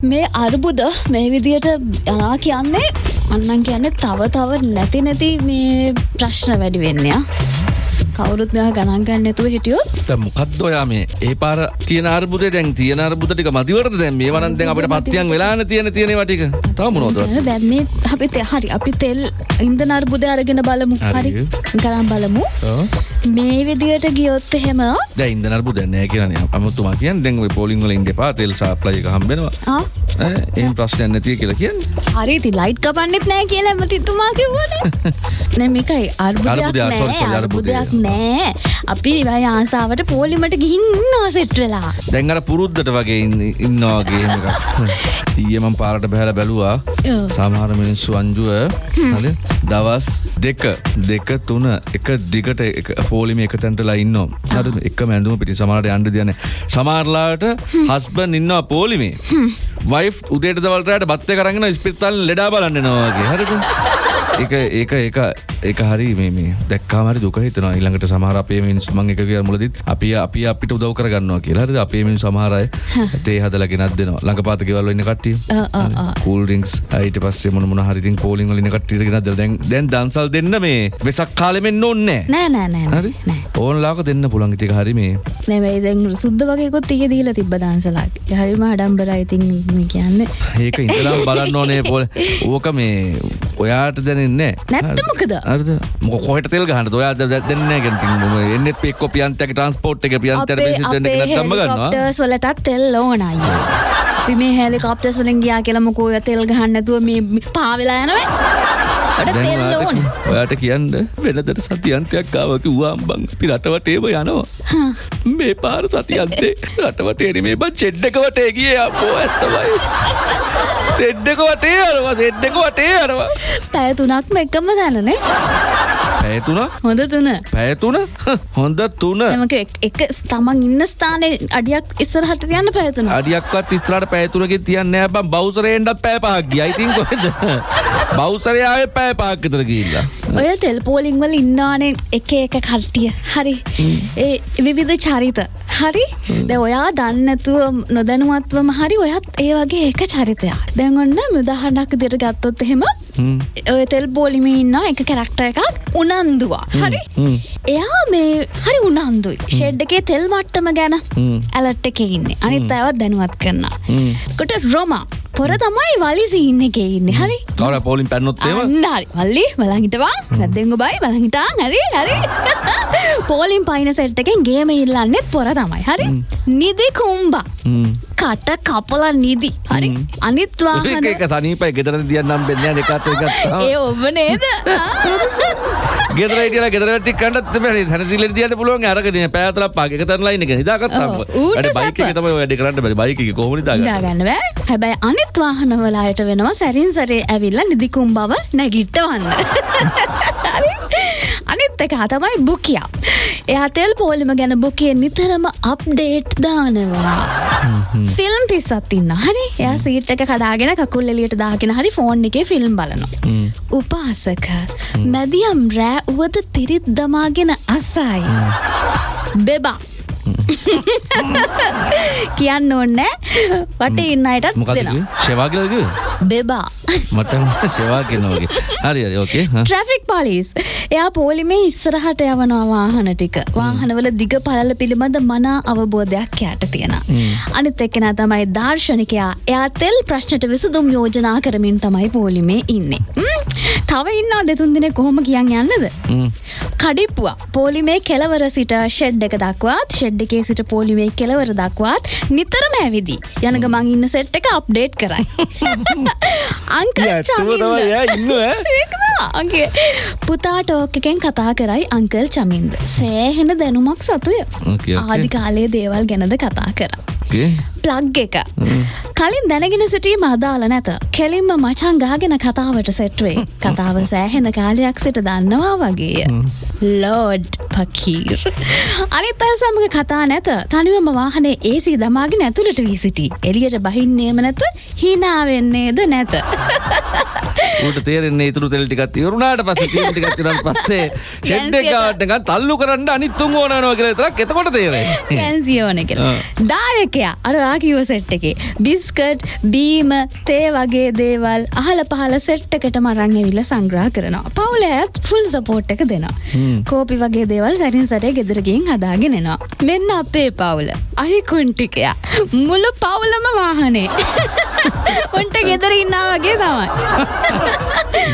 මේ අර්බුද මේ විදියට යනා කියන්නේ? අන්නන් කියන්නේ තව තව නැති නැති මේ ප්‍රශ්න වැඩි වෙන්නයා කවුරුත් මෙයා ගණන් ගන්න නැතුව හිටියොත්? මොකක්ද ඔයා මේ ඒ පාර කියන අර්බුදේ? දැන් තියෙන අර්බුදටික මදිවරද දැන්? මේ වරන් දැන් අපිට පත්තියන් වෙලාන තියෙන තියෙන ටික. තව මොනවද? දැන් මේ අපි තේ හරි අපි තෙල් ඉන්ධන අර්බුදය අරගෙන බලමු. හරි. කරන් බලමු. මේ විදියට ගියොත් එහෙම දැන් ඉන්ධන අර්බුද නැහැ කියන්නේ අමුතුමා කියන්නේ දැන් ඔය පෝලිං වල ඉන්න එපා තෙල් සප්ලයි එක හම්බෙනවා ආ? එහෙම ප්‍රශ්නයක් නැතිය කියලා කියන්නේ. හරි ඉතින් ලයිට් කපන්නෙත් නෑ කියලා ඇමතිතුමා කිව්වනේ. නෑ මේකයි අර්බුදයක් නෑ අපි ඉවයි ආසාවට පෝලිමට ගිහින් ඉන්නවා සෙට් වෙලා. දැන් අර පුරුද්දට වගේ ඉන්න- ඉන්නවා වගේ එහෙම එකක්. ඊයේ මම පාරට බහැලා බැලුවා. සමහර මිනිස්සු අංජුව දවස් දෙක දෙක තුන එක දිගට එක පෝලිම එක තැන්ටලා ඉන්නවා. හරි එක මැඳුම පිටි සමහරට යන්න දෙන්නේ නැහැ. සමහරලාට හස්බන්ඩ් ඉන්නවා පෝලිමේ. වයිෆ් උදේට දවල්ට රැට බත් එක අරගෙන ඉස්පිරිතාලෙන් ලෙඩා බලන්න යනවා වගේ. හරිද? ඒක ඒක ඒක ඒක හරි මේ මේ දැක්කාම හරි දුක හිතෙනවා. ඊළඟට සමහර අපේ මිනිස්සු මම එක කියලා මුලදිත් අපි අපි අපිට උදව් කරගන්නවා කියලා. හරිද? අපේ මිනිස්සු සමහර අය තේ හදලා ගෙනත් දෙනවා. ළඟපාත ගෙවල් වල ඉන්න කට්ටිය. කූල් ඩ්‍රින්ක්ස් ඊට පස්සේ මොන මොන හරි ඉතින් පෝලිං වල ඉන්න කට්ටියට ගෙනත් දෙලා දැන් දැන් දන්සල් දෙන්න මේ. වෙසක් කාලෙ මෙන්න ඕනේ නෑ. නෑ නෑ හරි. නෑ. ඕන්ලාක දෙන්න පුළුවන්. ඉතින් හරි මේ. නෙමෙයි දැන් සුද්ද වගේකුත් ඊයේ දීලා තිබ්බ දාන්සලාට. හරිම ආඩම්බරයි ඉතින් මේ කියන්නේ. ඒක ඉඳලා බලන්න ඕනේ. ඕක මේ ඔයාට දැනෙන්නේ නැත්නම් මොකද? හරිද මොක කොහෙට තෙල් ගහන්නද? ඔයා දෙන්නේ නැහැ කියන්නේ ඉතින් මම එන්නේ එක්ක පියන්තගේ ට්‍රාන්ස්පෝර්ට් එකේ පියන්තර ගන්නවා? හෙලිකොප්ටර්ස් වලටත් තෙල් ඕන අයියේ. අපි මේ හෙලිකොප්ටර්ස් වලින් ගියා කියලා මොකෝ ඔය තෙල් ගහන්න නැතුව මේ පා වෙලා යනවා. ඔයාට කියන්න වෙනදට සතියන්තයක් ආව කිව්වාම් බං අපි රටවටේම යනවා මේ පාර සතියන්තේ රටවටේ මේ බං චෙඩ් එක වටේ ගියේ අපෝ ඇත්තමයි. සෙඩ් එක වටේ අරවා සෙඩ් එක වටේ අරවා පැය තුනක්ම එකම තැනනේ. පැය තුන? හොඳ තුන. පැය තුන? හොඳ තුන. එක තමන් ඉන්න ස්ථානයේ අඩියක් ඉස්සරහට යන්න පැය තුන. අඩියක්වත් ඉස්තරට පැතුරකින් තියන්න බම් බෞසරයෙන්ටත් පෑ පහක් ගිය. ඉතින් කොහෙද බෞසරයාවේ පෑ පාක් විතර ගිහිල්ලා. ඔය තෙල් පෝලිං වල ඉන්නානේ එක එක කට්ටිය. හරි. ඒ විවිධ චරිත හරි? ද ඔයා දන්නතුව නොදැනුවත්වම හරි ඔයත් ඒ වගේ එක චරිතයක්. දැන් ඔන්න මුදහඩක් දිර ගත්තොත් එහෙම හ්ම්. ඔය තෙල් පෝලිම ඉන්න එක කැරක්ට එකක් උනන්දුවා. හරි. එයා මේ හරි උනන්දුයි. ෂෙඩ් එකේ තෙල් මට්ටම ගැන හ්ම්. ඇලට් එක ඉන්නේ. අනිත් අයවත් දැනුවත් කරන්න. කොට රොමා පොර තමයි වලිසි ඉන්න එක ඉන්න. හරි? කවර පෝලින් පැන්නොත් ඒම අන්න හරි. වල්ලි බලහිටවා පැද්දෙංග බයි බලහිටා හරි හරි. පෝලිම් පයින සෙට් එකෙන් ගේම ඉල්ලන්නෙත් පොර තමයි. හරි? නිදි කුම්බා. කට කපල නිදි. හරි? අනිත්වාහන එක සනීපයි. ගෙදර දියන්නම් වෙන්න එකත් ඒ ඔබ නේද? ගෙදරට ගෙදරට කන්නත් පැ හැසිල දියට පුළුවන්. අරකන පැතල පාගක තරලයින එක හිදාගත් ඔව්, ඌට බයික සැප. තම වැඩි කරන්න බැ බයික කොමනි දාග දාගන්න බෑ. හැබැයි අනිත් වාහනවලායට වෙනවා සැරින් සරේ ඇවිල්ල නිදිකුම් බව නැගිට්ටවන්න හරි? අනිත් එක තමයි බුකියා එයා තෙල් පෝලිම ගැන බුකිය නිතරම අප්ඩේට් දානවා. ෆිල්ම් පිස්සත් ඉන්න. හරි එයා සීට් එක කඩාගෙන කකුල් එලියට දාගෙන හරි ෆෝන් එකේ ෆිල්ම් බලනවා. උපාසක මැදියම් රෑ උවද පිරිත් දමාගෙන අසයි. බෙබා කියන්න ඕන්නෑ වට ඉන්න අයටත් මොකද ශවාගලක බෙබා. මට සෙවා කියනවගේ හරි හරි ඕකේ ට්‍රෆික් පලිස් එයා පෝලිමේ ඉස්සරහට යවනවා වාහන ටික. වාහනවල දිග පලල පිළිබඳ මනා අවබෝධයක් යට තියෙන අනිත් එක්කෙන තමයි දර්ශනිකයා. එයා තෙල් ප්‍රශ්නට විසුදුම් යෝජනා කරමින් තමයි පෝලිමේ ඉන්නේ තව ඉන්නා දෙතුන් දෙනෙ කොහොම කියන්න යන්නද? කඩිප්පුවා. පෝලිමේ කෙලවර සිට ෂෙඩ් එක දක්වාත් ෂෙඩ් එකේ සිට පෝලිමේ කෙලවර දක්වාත් නිතරම ඇවිදි. යන ගමන් ඉන්න සෙට් එක අප්ඩේට් කරයි. ඒකගේ පුතා ටෝක් එකෙන් කතා කරයි අංකල් චමින්ද. සෑහෙන දැනුමක් සතුය. Okay, okay. ආදි කාලයේ දේවල් ගැනද කතා කර ප්ලග් එක? කලින් දැනගෙන සිටීම අදාල නැත. කෙලින්ම මචන් ගාගෙන කතාවට සෙට්වේ කතාව සෑහෙන කාලයක් සිට දන්නවා වගේ ලෝඩ් පකීර්. අනිත් අය සමඟ කතා නැත තනිවම වාහනේ ඒසී දමාගෙන ඇතුළට වී සිටි. එලියට බහින්නේම නැත හිනාවෙන්නේද නැත. ඌට තේරෙන්නේ ඉතුරු තෙල් ටිකක් ඉවරුණාට පස්සේ තීම් ටිකක් ඉවරන් පස්සේ ෂෙඩ් එක ගාවට නිකන් තල්ලු කරන්න අනිත් තුන් ඕන වෙනවා කියලා විතරක් එතකොට තේරෙන්නේ. කැන්සියෝන කියලා. දායකයා අර ආකිව සෙට් එකේ බිස්කට් බීම තේ වගේ දේවල් අහල පහල සෙට් එකට මරං ඇවිල්ලා සංග්‍රහ කරනවා. පවුල ඇත් ෆුල් සපෝට් එක දෙනවා. කෝපි වගේ දේවල් සැරින් සැරේ ගෙදර ගිහින් හදාගෙන එනවා. මෙන්න අපේ පවුල. අහිකුන්ටිකයා. මුළු පවුලම වාහනේ. උන්ට ගෙදර ඉන්නා වගේ තමයි.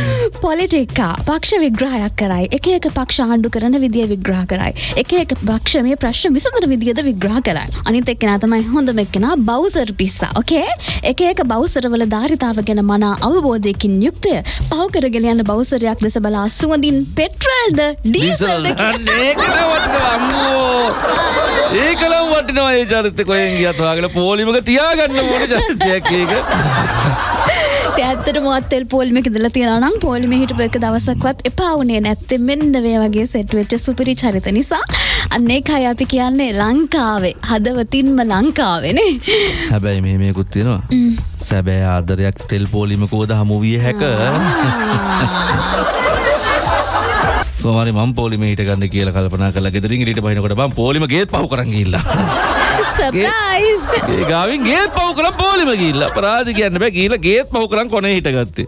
පොලිටික්කා පක්ෂ විග්‍රහයක් කරයි එක එක පක්ෂ ආණ්ඩු කරන විදිිය විග්‍රහ කරයි එක එක පක්ෂ මේ ප්‍රශ්න විසඳර විදිියද විග්‍රහ කරයි අනිත එක්කෙන තමයි හොඳ මෙක්කෙන බෞසර් පිස්සා ඕකේ එක එක බෞසරවල ධාරිතාව ගැන මනා අවබෝධයකින් යුක්තය පහුකරගෙන යන්න බෞසරයක් දෙස බලා සුවඳින් පෙට්‍රල්ද ඩීසල්ද ඒකල වටිනවා අම්මෝ. ඒකලම් වටිනවා ඒ චරිත කොහෙන් ගියත් වාගෙන පොලිමක තියාගන්න ඕන චරිතයක් ඒක. ඇත්තට මොත්තෙල් පෝල්මික දල තියෙනනම් පෝලිම හිටපු එක දවසක්වත් එපා වුණේ නැත්තෙ මෙන්න වේ වගේ සෙට්වෙච්ච සුපිරි චරිත නිසා. අන්නේ කයි අපි කියන්නේ ලංකාවේ හදවතින්ම ලංකාවෙනේ හැබැයි මේ මේකුත් තියෙනවා. සැබෑ ආදරයක් තෙල් පෝලිමකෝද හමුවිය හැක කොමරි මම් පෝලිම හිට ගන්න කියල කල්පනා කල ගෙදරින් ට පහිනකොට බම් පෝලිම ගේත් පහු කරගල්ලා සප්‍රයිස් ඒ ගාවින් ගේත් පව් කරම් පෝලිම ගිල්ල පරාධ කියන්න බෑ ගීල ගේත් පහු කරම් කොන හිටගත්තේ